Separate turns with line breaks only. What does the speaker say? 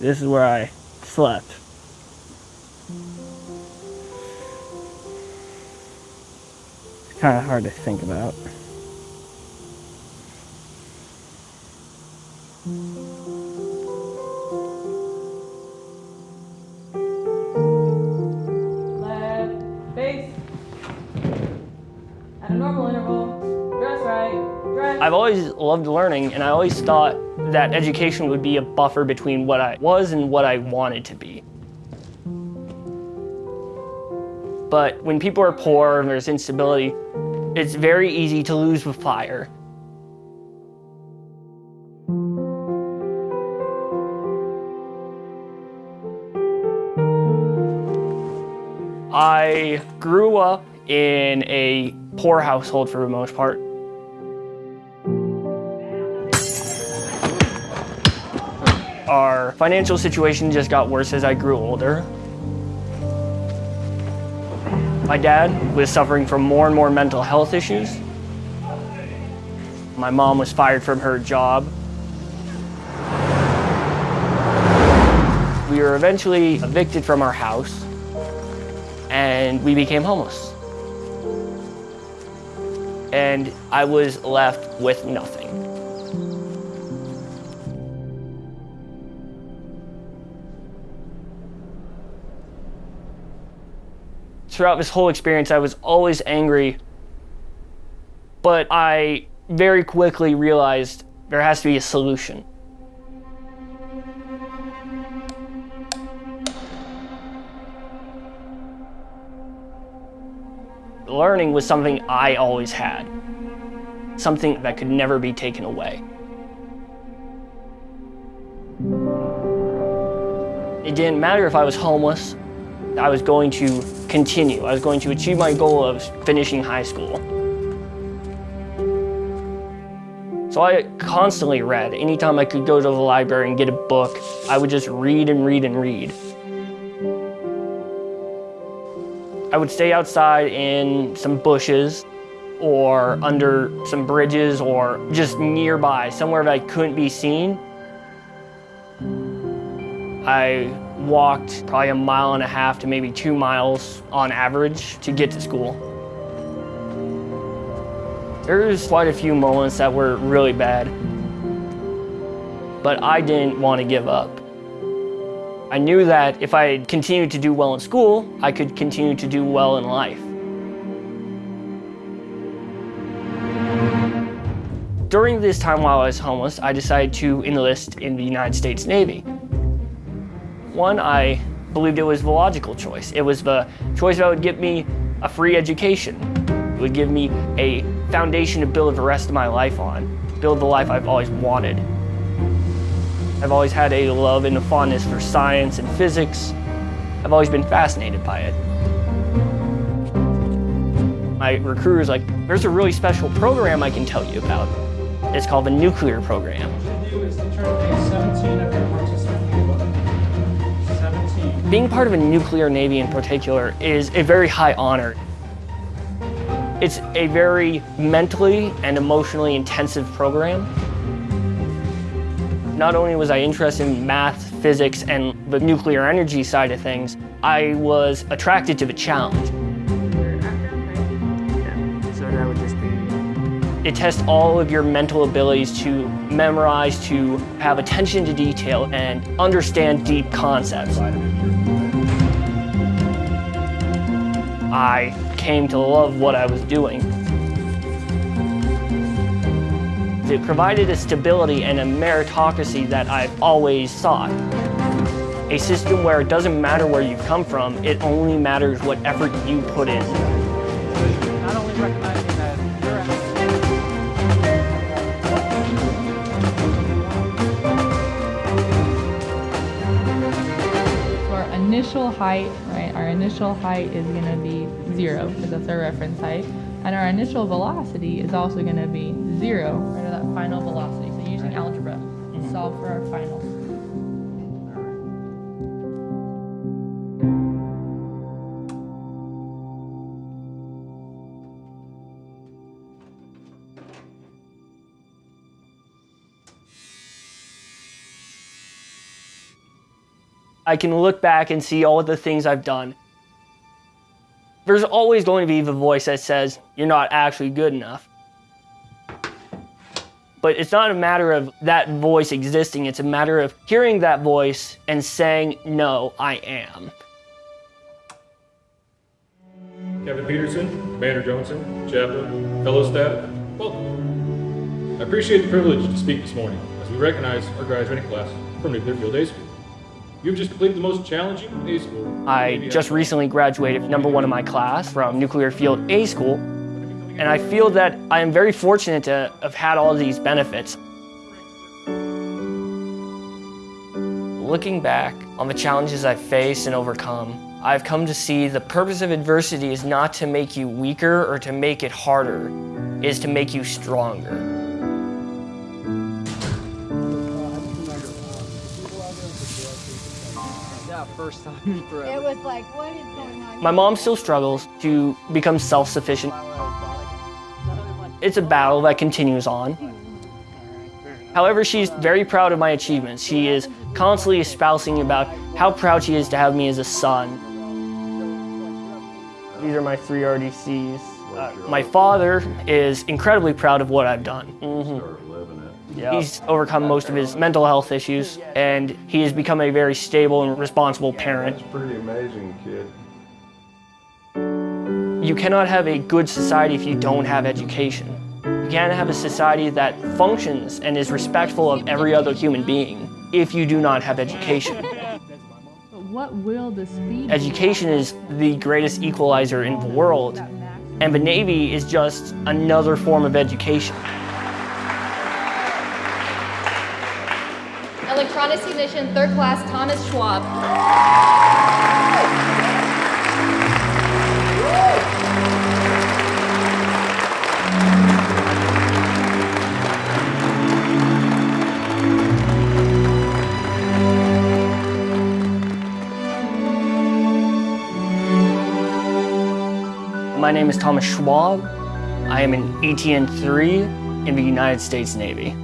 This is where I slept. It's kind of hard to think about.
Left, face. At a normal interval.
I've always loved learning, and I always thought that education would be a buffer between what I was and what I wanted to be. But when people are poor and there's instability, it's very easy to lose with fire. I grew up in a poor household for the most part. Our financial situation just got worse as I grew older. My dad was suffering from more and more mental health issues. My mom was fired from her job. We were eventually evicted from our house and we became homeless. And I was left with nothing. Throughout this whole experience, I was always angry, but I very quickly realized there has to be a solution. Learning was something I always had, something that could never be taken away. It didn't matter if I was homeless, I was going to continue. I was going to achieve my goal of finishing high school. So I constantly read. Anytime I could go to the library and get a book, I would just read and read and read. I would stay outside in some bushes or under some bridges or just nearby, somewhere that I couldn't be seen. I walked probably a mile and a half to maybe two miles on average to get to school. There's quite a few moments that were really bad, but I didn't want to give up. I knew that if I continued to do well in school, I could continue to do well in life. During this time while I was homeless, I decided to enlist in the United States Navy. One, I believed it was the logical choice. It was the choice that would give me a free education. It would give me a foundation to build the rest of my life on, build the life I've always wanted. I've always had a love and a fondness for science and physics. I've always been fascinated by it. My recruiter's like, there's a really special program I can tell you about. It's called the nuclear program. Being part of a nuclear navy in particular is a very high honor. It's a very mentally and emotionally intensive program. Not only was I interested in math, physics, and the nuclear energy side of things, I was attracted to the challenge. It tests all of your mental abilities to memorize, to have attention to detail, and understand deep concepts. I came to love what I was doing. It provided a stability and a meritocracy that I've always sought. A system where it doesn't matter where you come from, it only matters what effort you put in.
Initial height, right, our initial height is going to be zero, because that's our reference height. And our initial velocity is also going to be zero, right, or that final velocity. So using algebra to mm-hmm. solve for our final.
I can look back and see all of the things I've done. There's always going to be the voice that says, you're not actually good enough. But it's not a matter of that voice existing, it's a matter of hearing that voice and saying, no, I am.
Captain Peterson, Commander Johnson, Chaplain, fellow staff, welcome. I appreciate the privilege to speak this morning as we recognize our graduating class from Nuclear Field A School. You've just completed the most challenging A school.
I just recently graduated number one in my class from Nuclear Field A School, and I feel that I am very fortunate to have had all these benefits. Looking back on the challenges I've faced and overcome, I've come to see the purpose of adversity is not to make you weaker or to make it harder, is to make you stronger.
First time in forever.
It was like, what is going on?
My mom still struggles to become self-sufficient. It's a battle that continues on. However, she's very proud of my achievements. She is constantly espousing about how proud she is to have me as a son. These are my three RDCs. Uh, my father is incredibly proud of what I've done. He's overcome most of his mental health issues, and he has become a very stable and responsible parent.
That's pretty amazing, kid.
You cannot have a good society if you don't have education. You can't have a society that functions and is respectful of every other human being if you do not have education.
But what will the speed?
Education is the greatest equalizer in the world, and the Navy is just another form of education.
Electronics technician, third class, Thomas Schwab.
My name is Thomas Schwab. I am an ETN 3 in the United States Navy.